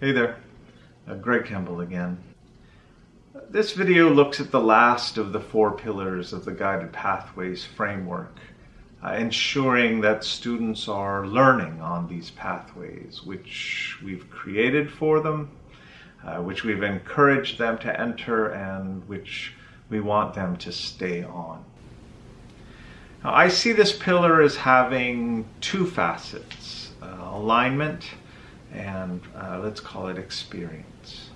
Hey there, uh, Greg Campbell again. This video looks at the last of the four pillars of the Guided Pathways framework, uh, ensuring that students are learning on these pathways, which we've created for them, uh, which we've encouraged them to enter, and which we want them to stay on. Now, I see this pillar as having two facets, uh, alignment and uh, let's call it experience.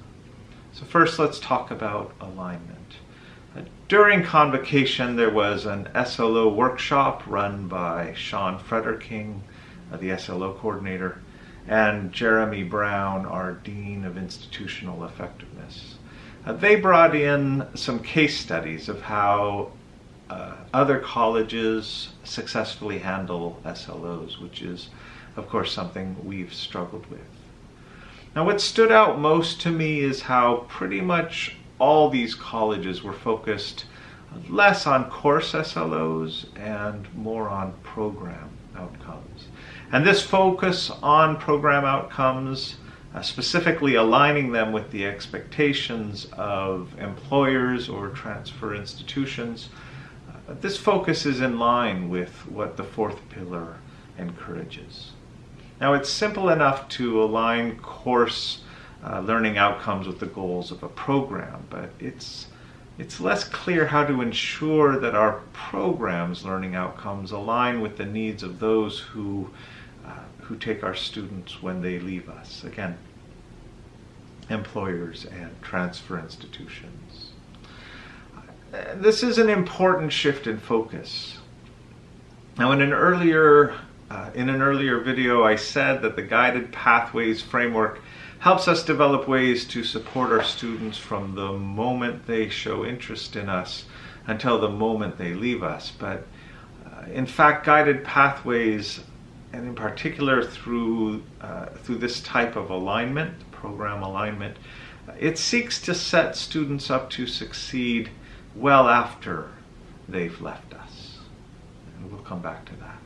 So first let's talk about alignment. Uh, during convocation there was an SLO workshop run by Sean Frederking, uh, the SLO coordinator, and Jeremy Brown, our Dean of Institutional Effectiveness. Uh, they brought in some case studies of how uh, other colleges successfully handle SLOs, which is of course, something we've struggled with. Now, what stood out most to me is how pretty much all these colleges were focused less on course SLOs and more on program outcomes. And this focus on program outcomes, uh, specifically aligning them with the expectations of employers or transfer institutions, this focus is in line with what the fourth pillar encourages. Now it's simple enough to align course uh, learning outcomes with the goals of a program, but it's it's less clear how to ensure that our program's learning outcomes align with the needs of those who uh, who take our students when they leave us. Again, employers and transfer institutions. This is an important shift in focus. Now, in an earlier uh, in an earlier video, I said that the Guided Pathways framework helps us develop ways to support our students from the moment they show interest in us until the moment they leave us. But uh, in fact, Guided Pathways, and in particular through, uh, through this type of alignment, program alignment, it seeks to set students up to succeed well after they've left us. And we'll come back to that.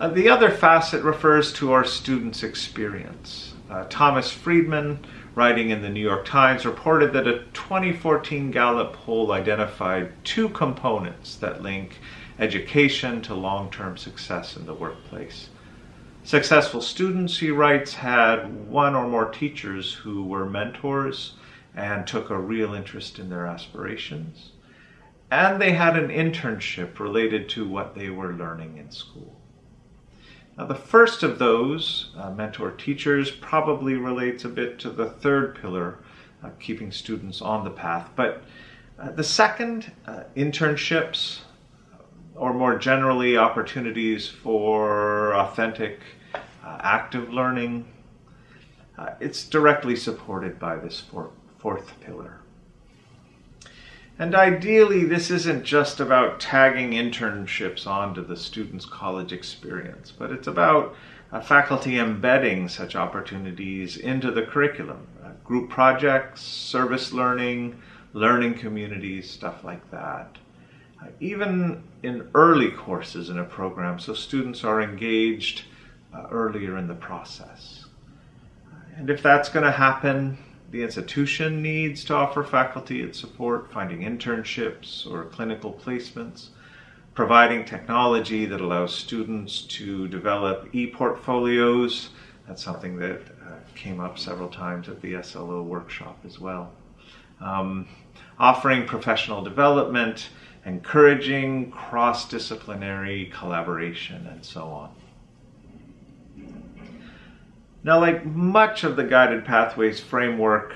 Uh, the other facet refers to our students' experience. Uh, Thomas Friedman, writing in the New York Times, reported that a 2014 Gallup poll identified two components that link education to long-term success in the workplace. Successful students, he writes, had one or more teachers who were mentors and took a real interest in their aspirations. And they had an internship related to what they were learning in school. Now the first of those, uh, mentor teachers, probably relates a bit to the third pillar, uh, keeping students on the path. But uh, the second, uh, internships, or more generally opportunities for authentic, uh, active learning, uh, it's directly supported by this four, fourth pillar. And ideally, this isn't just about tagging internships onto the student's college experience, but it's about uh, faculty embedding such opportunities into the curriculum. Uh, group projects, service learning, learning communities, stuff like that. Uh, even in early courses in a program, so students are engaged uh, earlier in the process. And if that's going to happen, the institution needs to offer faculty its support, finding internships or clinical placements, providing technology that allows students to develop e-portfolios. That's something that uh, came up several times at the SLO workshop as well. Um, offering professional development, encouraging cross-disciplinary collaboration, and so on. Now, like much of the Guided Pathways framework,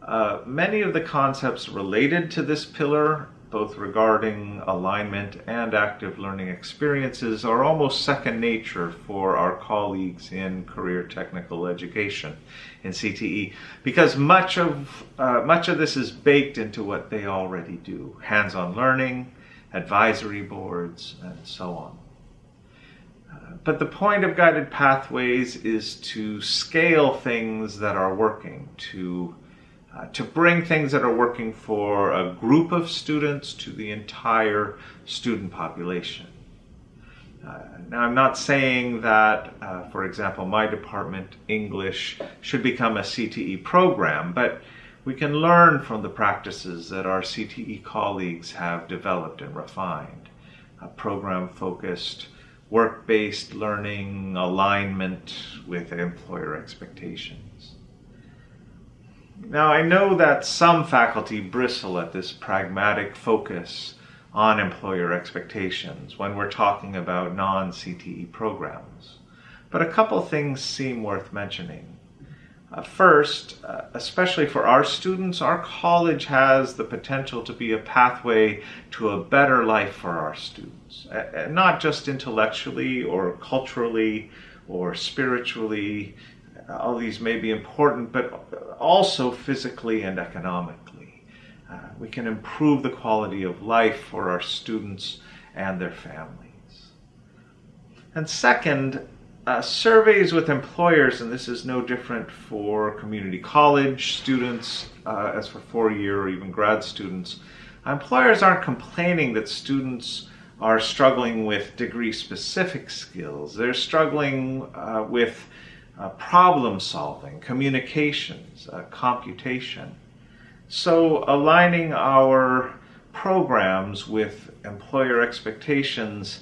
uh, many of the concepts related to this pillar, both regarding alignment and active learning experiences, are almost second nature for our colleagues in career technical education in CTE, because much of, uh, much of this is baked into what they already do, hands-on learning, advisory boards, and so on. But the point of guided pathways is to scale things that are working, to, uh, to bring things that are working for a group of students to the entire student population. Uh, now, I'm not saying that, uh, for example, my department, English, should become a CTE program, but we can learn from the practices that our CTE colleagues have developed and refined. A program focused, work based learning, alignment with employer expectations. Now, I know that some faculty bristle at this pragmatic focus on employer expectations when we're talking about non CTE programs. But a couple things seem worth mentioning. Uh, first, uh, especially for our students, our college has the potential to be a pathway to a better life for our students, uh, not just intellectually or culturally or spiritually. All these may be important, but also physically and economically. Uh, we can improve the quality of life for our students and their families. And second, uh, surveys with employers, and this is no different for community college students uh, as for four-year or even grad students, employers aren't complaining that students are struggling with degree-specific skills. They're struggling uh, with uh, problem solving, communications, uh, computation. So aligning our programs with employer expectations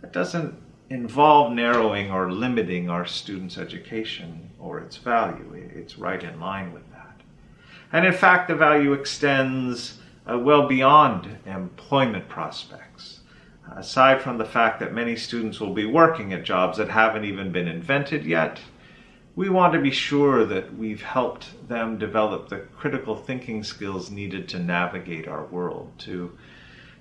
that doesn't involve narrowing or limiting our students' education or its value. It's right in line with that. And in fact, the value extends uh, well beyond employment prospects. Aside from the fact that many students will be working at jobs that haven't even been invented yet, we want to be sure that we've helped them develop the critical thinking skills needed to navigate our world, to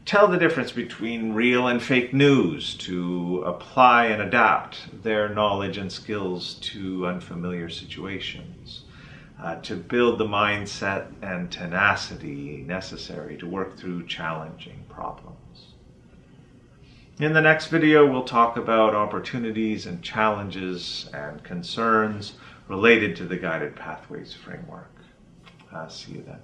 tell the difference between real and fake news, to apply and adapt their knowledge and skills to unfamiliar situations, uh, to build the mindset and tenacity necessary to work through challenging problems. In the next video, we'll talk about opportunities and challenges and concerns related to the Guided Pathways framework. Uh, see you then.